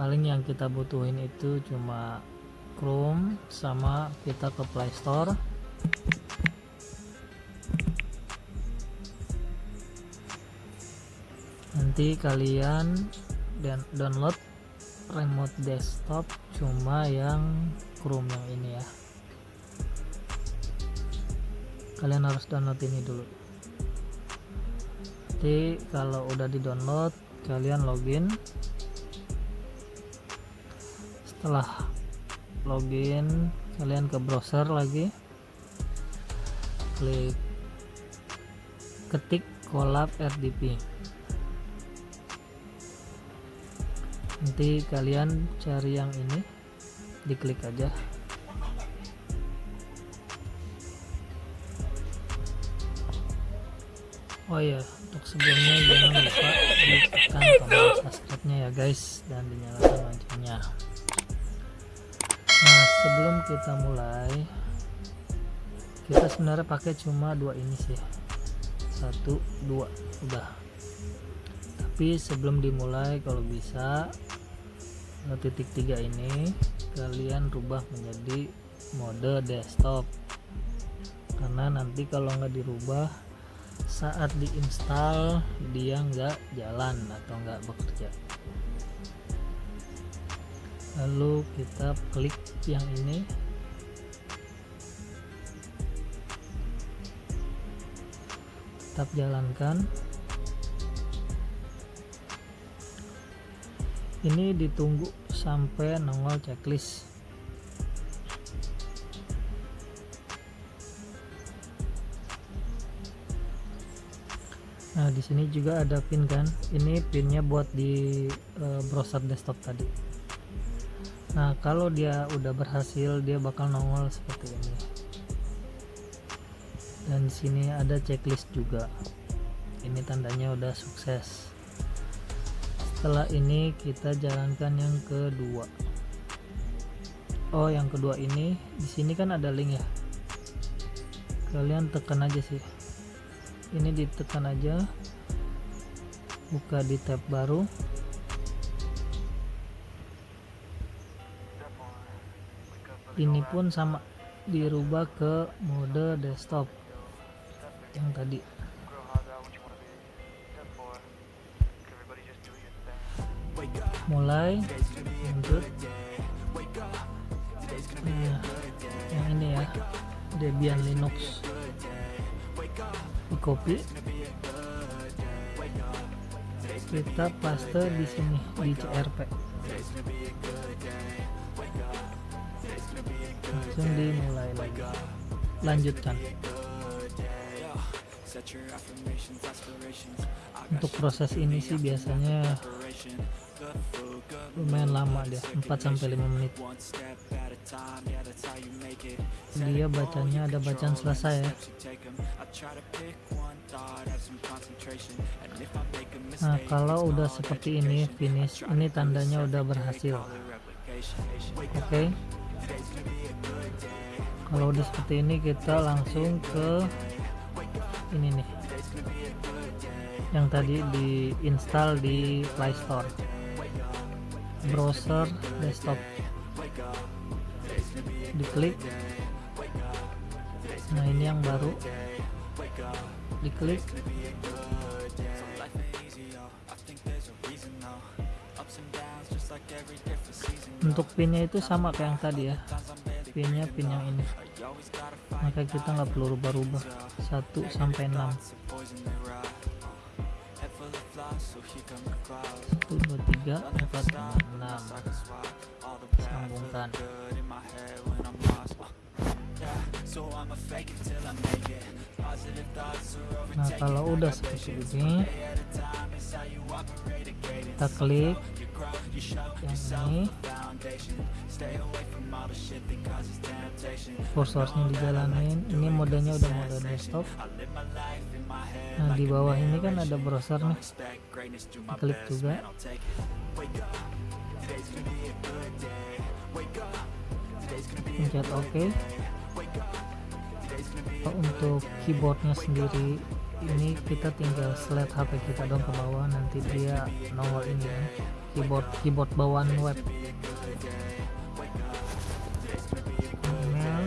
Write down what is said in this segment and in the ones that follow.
Paling yang kita butuhin itu cuma Chrome sama kita ke Play Store. Nanti kalian dan download remote desktop cuma yang Chrome yang ini ya. Kalian harus download ini dulu. Nanti kalau udah di download kalian login setelah login kalian ke browser lagi. Klik ketik collab rdp nanti kalian cari yang ini diklik aja. Oh ya, untuk sebelumnya jangan lupa ditekan tombol subscribe-nya ya guys dan dinyalakan loncengnya. Sebelum kita mulai, kita sebenarnya pakai cuma dua ini sih, satu, dua, udah. Tapi sebelum dimulai, kalau bisa titik tiga ini kalian rubah menjadi mode desktop, karena nanti kalau nggak dirubah saat diinstal dia nggak jalan atau nggak bekerja lalu kita klik yang ini tetap jalankan ini ditunggu sampai nongol checklist Nah, di sini juga ada pin kan. Ini pinnya buat di uh, browser desktop tadi. Nah, kalau dia udah berhasil, dia bakal nongol seperti ini. Dan di sini ada checklist juga. Ini tandanya udah sukses. Setelah ini kita jalankan yang kedua. Oh, yang kedua ini di sini kan ada link ya. Kalian tekan aja sih ini ditekan aja buka di tab baru ini pun sama dirubah ke mode desktop. Yang tadi. Mulai lanjut. Nah, yang ini ya Debian Linux. Di copy. Kita paste di sini di CRP langsung dimulai lagi. Lanjutkan. Untuk proses ini sih biasanya lumayan lama dia 4 sampai 5 menit. Dia bacanya ada bacaan selesai ya. Nah kalau udah seperti ini finish ini tandanya udah berhasil. Oke. okay. Kalau udah seperti ini kita langsung ke ini nih. Yang tadi diinstal di Play Store. Browser desktop. Diklik. Nah ini yang baru. Diklik. Untuk pinnya itu sama kayak yang tadi ya pinnya pin yang ini. Maka kita nggak perlu rubah-rubah. 1 sampai 6 1 2 3 4 6 sambungkan. Nah kalau udah seperti ini kita klik ini kursornya dijalanin. Ini modenya udah mode desktop. Nah di bawah ini kan ada browser nih. Klik juga. Pencet ok. Untuk keyboardnya sendiri ini kita tinggal slide HP kita dong ke bawah nanti dia nongol ini ya. Keyboard keyboard bawaan web. Email.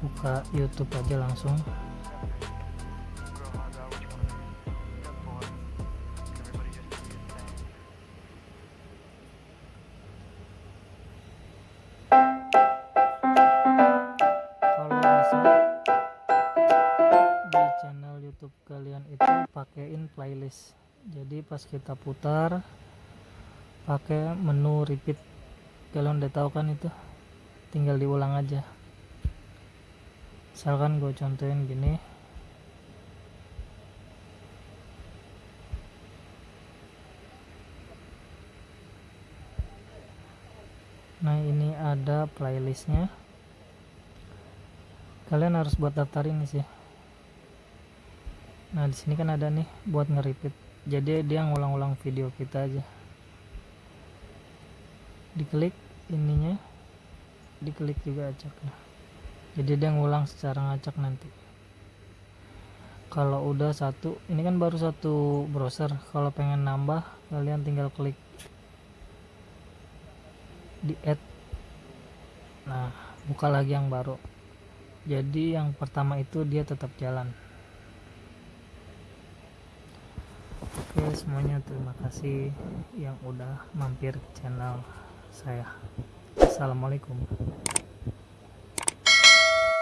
Buka YouTube aja langsung pakein playlist. Jadi pas kita putar pakai menu repeat. Kalian udah tahu kan itu? Tinggal diulang aja. Misalkan gue contohin gini. Nah ini ada playlistnya. Kalian harus buat daftar ini sih nah di sini kan ada nih buat nge-repeat. Jadi dia ngulang-ulang video kita aja. Diklik ininya diklik juga acaknya. Jadi dia ngulang secara ngacak nanti. Kalau udah satu ini kan baru satu browser. Kalau pengen nambah kalian tinggal klik di add. Nah buka lagi yang baru. Jadi yang pertama itu dia tetap jalan oke semuanya terima kasih yang udah mampir channel saya. Assalamualaikum